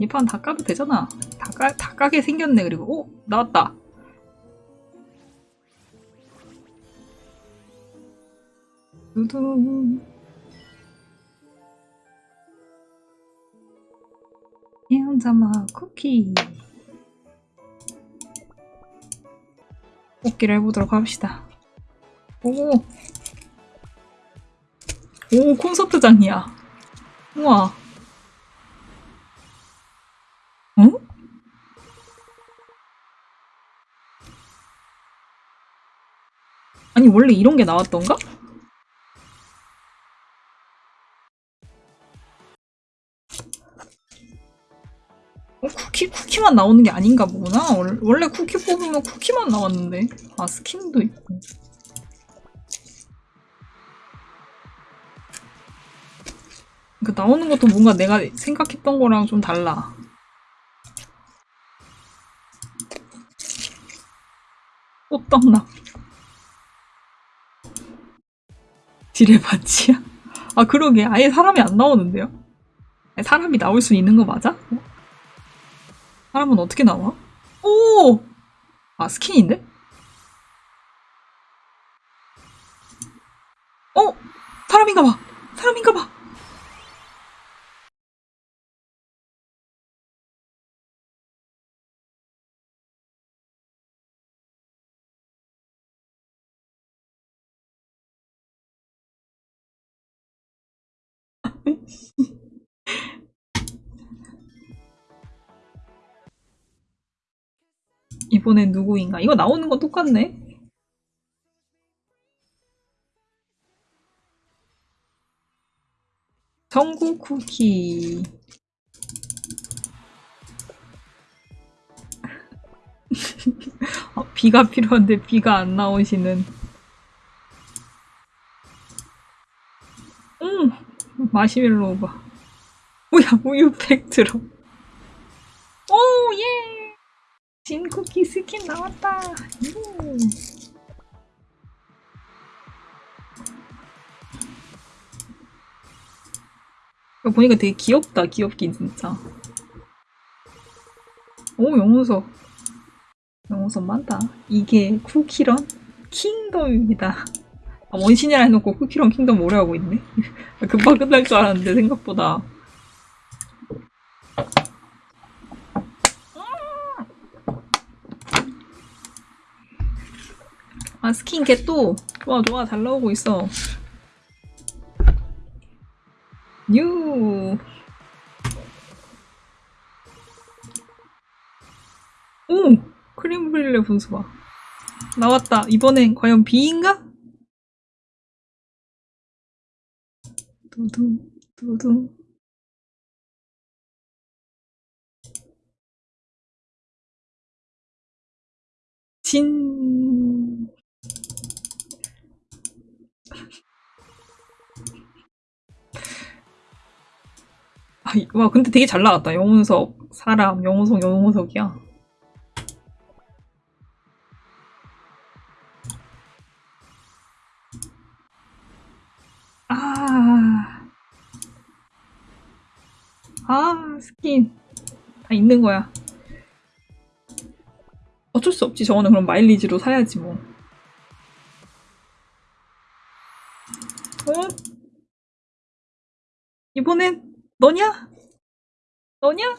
이 판 다 까도 되잖아. 다, 까, 다 까게 생겼네. 그리고 오 나왔다. 두둥. 양자마 쿠키. 뽑기를 해보도록 합시다. 오. 오, 콘서트장이야. 우와. 아니, 원래 이런 게 나왔던가? 어, 쿠키, 쿠키만 나오는 게 아닌가 보구나. 월- 원래 쿠키 뽑으면 쿠키만 나왔는데. 아, 스킨도 있고. 그 나오는 것도 뭔가 내가 생각했던 거랑 좀 달라. 꽃떡나. 지뢰 바치야? 아 그러게 아예 사람이 안 나오는데요? 사람이 나올 수 있는 거 맞아? 어? 사람은 어떻게 나와? 오! 아 스킨인데? 어? 사람인가 봐! 사람인가 봐! 이번엔 누구인가? 이거 나오는 거 똑같네. 전국 쿠키. 어, 비가 필요한데 비가 안 나오시는. 음, 마시멜로 오바. 뭐야, 우유 팩 들어. 오, 예! 진 쿠키 스킨 나왔다. 음. 이거 보니까 되게 귀엽다. 귀엽긴 진짜. 오 영웅석. 영웅석 많다. 이게 쿠키런 킹덤입니다. 아, 원신이라 해놓고 쿠키런 킹덤 오래 하고 있네. 금방 끝날 줄 알았는데 생각보다. 아 스킨 get도 좋아 좋아. 잘 나오고 있어. 뉴. 오! 크림 브릴레 분수 봐. 나왔다. 이번엔 과연 B인가? 두둥 두둥. 진 와, 근데 되게 잘 나왔다. 영훈석, 사람, 영훈석, 영훈석이야. 아. 아, 스킨. 다 있는 거야. 어쩔 수 없지. 저거는 그럼 마일리지로 사야지, 뭐. 어? 이번엔 너냐? 너냐?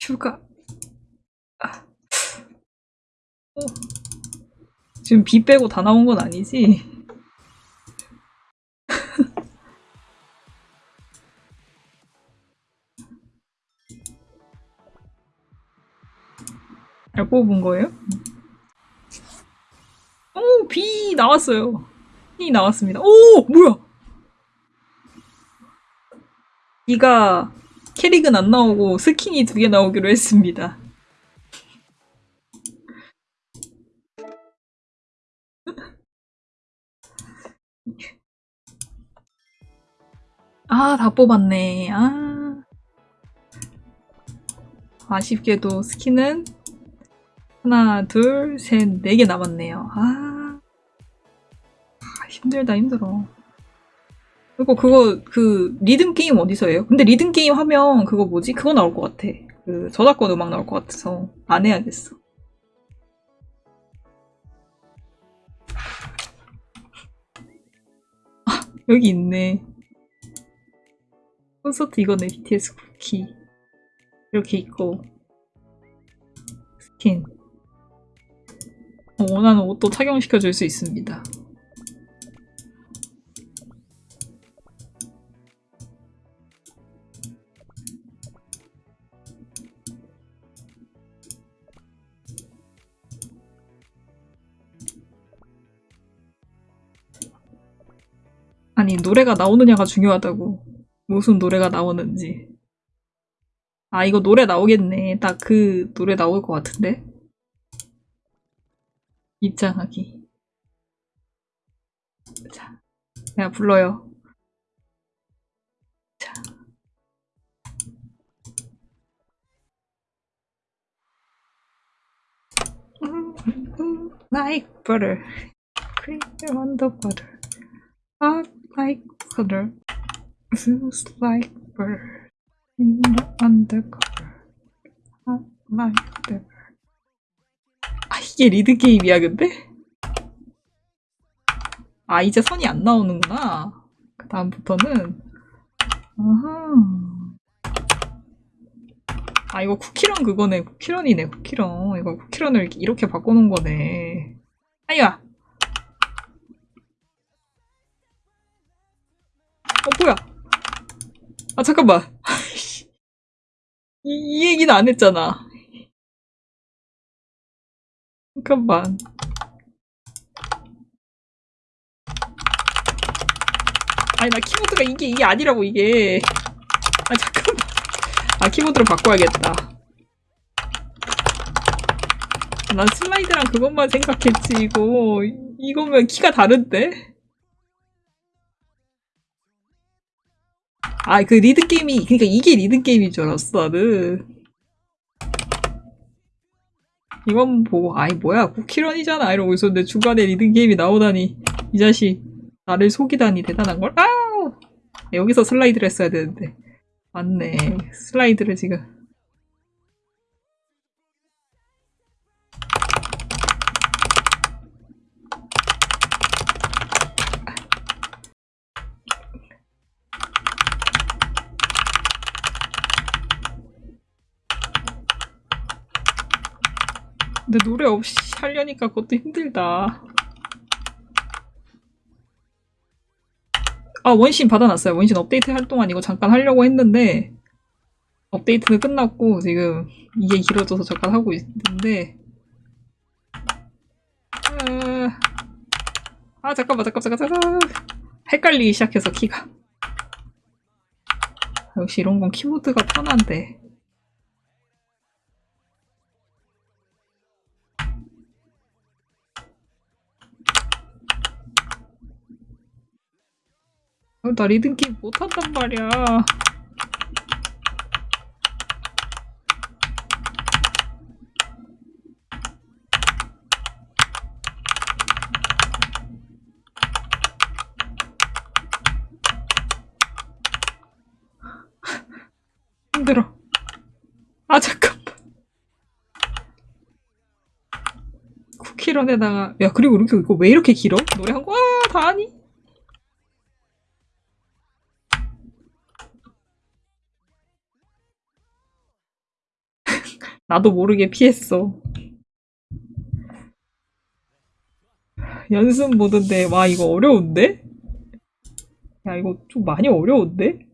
휴가. 아. 어. 지금 비 빼고 다 나온 건 아니지? 잘 뽑은 거예요? 오, B 나왔어요. B 나왔습니다. 오, 뭐야? B가 캐릭은 안 나오고 스킨이 두 개 나오기로 했습니다. 아, 다 뽑았네. 아. 아쉽게도 스킨은 하나, 둘, 셋, 네 개 남았네요. 아. 힘들다 힘들어. 그리고 그거 그 리듬 게임 어디서 해요? 근데 리듬 게임 하면 그거 뭐지? 그거 나올 것 같아. 그 저작권 음악 나올 것 같아서 안 해야겠어. 아, 여기 있네. 콘서트 이거네 BTS 쿠키 이렇게 있고 스킨 어, 원하는 옷도 착용시켜 줄 수 있습니다. 아니 노래가 나오느냐가 중요하다고. 무슨 노래가 나오는지. 아 이거 노래 나오겠네. 딱 그 노래 나올 것 같은데 입장하기 자 내가 불러요 자 음, 음, like butter cream on the butter hot like butter feels like butter in the undercover hot like 아 이게 리드 게임이야 근데? 아 이제 선이 안 나오는구나. 그 다음부터는. 아 이거 쿠키런 그거네. 쿠키런이네 쿠키런. 이거 쿠키런을 이렇게, 바꿔놓은 거네. 아야. 어 뭐야? 아 잠깐만. 이, 이 얘기는 안 했잖아 잠깐만. 아니 나 키보드가 이게 이게 아니라고 이게. 아 잠깐만. 아 키보드로 바꿔야겠다. 난 슬라이드랑 그것만 생각했지 이거. 이거면 키가 다른데? 아 그 리듬 게임이 그러니까 이게 리듬 게임인 줄 알았어 나는 이건 보고 아이 뭐야 쿠키런이잖아 이러고 있었는데 중간에 리듬 게임이 나오다니. 이 자식 나를 속이다니 대단한걸? 아우! 여기서 슬라이드를 했어야 되는데. 맞네. 슬라이드를 지금 근데 노래 없이 하려니까 그것도 힘들다. 아, 원신 받아놨어요. 원신 업데이트 할 동안 이거 잠깐 하려고 했는데, 업데이트는 끝났고, 지금 이게 길어져서 잠깐 하고 있는데, 아, 아 잠깐만, 잠깐만, 잠깐만, 잠깐만. 헷갈리기 시작해서 키가. 역시 이런 건 키보드가 편한데. 나 리듬 게임 못한단 말이야. 힘들어. 아, 잠깐만. 쿠키런에다가, 야, 그리고 이렇게, 이거 왜 이렇게 길어? 노래 한 거, 아, 다 아니? 나도 모르게 피했어. 연습 모드인데, 와, 이거 어려운데? 야, 이거 좀 많이 어려운데?